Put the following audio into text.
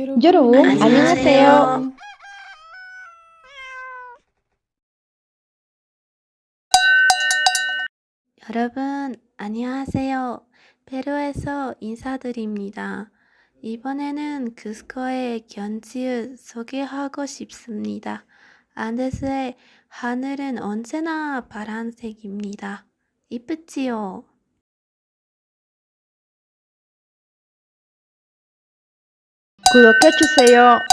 여러분 안녕하세요. 안녕하세요. 여러분, 안녕하세요. 페루에서 인사드립니다. 이번에는 크스코의 견지을 소개하고 싶습니다. 안데스의 하늘은 언제나 파란색입니다. 이쁘지요? 구독해주세요.